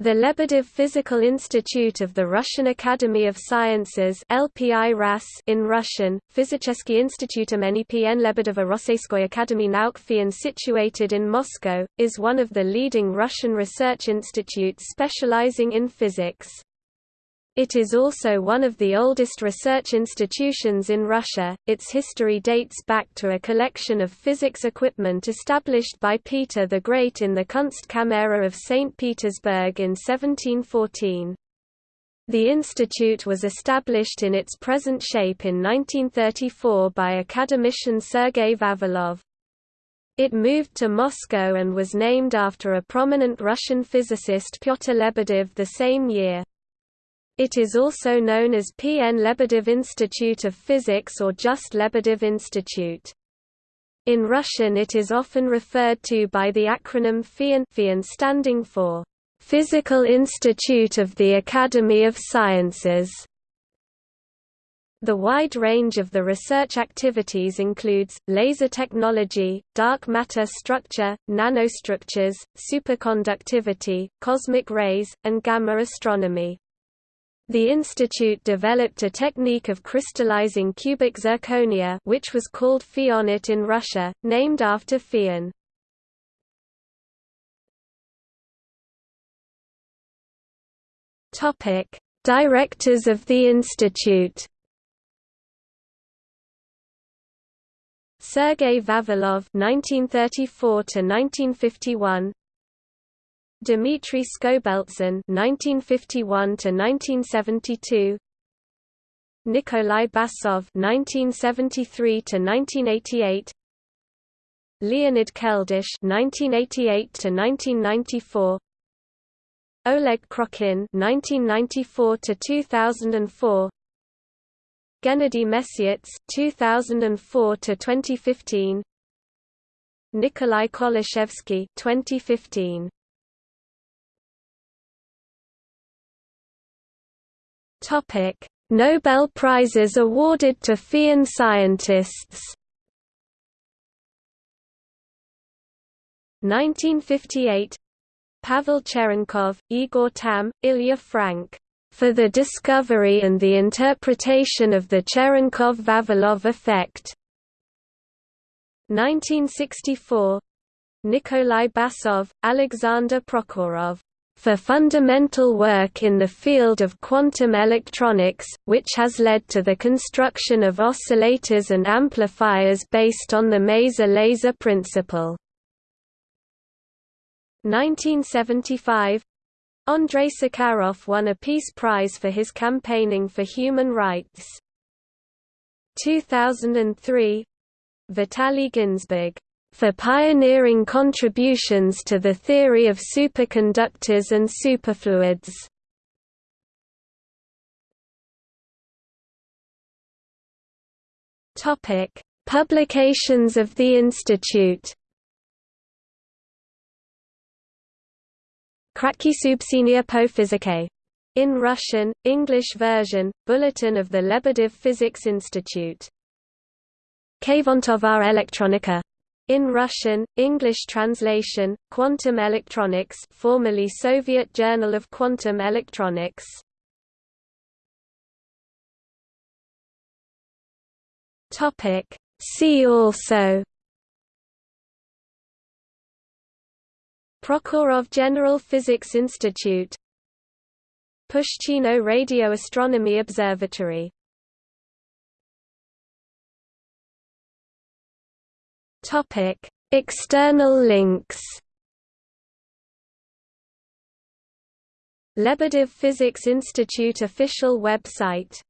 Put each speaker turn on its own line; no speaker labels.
The Lebedev Physical Institute of the Russian Academy of Sciences LPI RAS in Russian, Физический институт имени P.N. Lebedeva Rosseyskoy Academy Nauk FIAN situated in Moscow, is one of the leading Russian research institutes specializing in physics. It is also one of the oldest research institutions in Russia. Its history dates back to a collection of physics equipment established by Peter the Great in the Kunstkamera of St. Petersburg in 1714. The institute was established in its present shape in 1934 by academician Sergei Vavilov. It moved to Moscow and was named after a prominent Russian physicist Pyotr Lebedev the same year. It is also known as P. N. Lebedev Institute of Physics or just Lebedev Institute. In Russian it is often referred to by the acronym FIAN, FIAN standing for Physical Institute of the Academy of Sciences. The wide range of the research activities includes, laser technology, dark matter structure, nanostructures, superconductivity, cosmic rays, and gamma astronomy. The institute developed a technique of crystallizing cubic zirconia which was called Fianit in Russia, named after FIAN. Topic: Directors of the institute. Sergei Vavilov (1934–1951), Dmitry Skobeltsyn (1951–1972), Nikolai Basov (1973–1988), Leonid Keldysh (1988–1994), Oleg Krokhin (1994–2004), Gennady Mesyats (2004–2015), Nikolai Kolachevsky (2015). Topic: Nobel Prizes awarded to FIAN scientists. 1958 Pavel Cherenkov, Igor Tamm, Ilya Frank. For the discovery and the interpretation of the Cherenkov-Vavilov effect. 1964 Nikolai Basov, Alexander Prokhorov for fundamental work in the field of quantum electronics, which has led to the construction of oscillators and amplifiers based on the maser laser principle. 1975 Andrei Sakharov won a Peace Prize for his campaigning for human rights. 2003 Vitaly Ginzburg for pioneering contributions to the theory of superconductors and superfluids. Publications of the institute. Kratky po. In Russian, English version, Bulletin of the Lebedev Physics Institute. Kvantovaya Elektronika in Russian, English translation, Quantum Electronics formerly Soviet Journal of Quantum Electronics. See also Prokhorov General Physics Institute Pushchino Radio Astronomy Observatory Topic: External links. Lebedev Physics Institute official website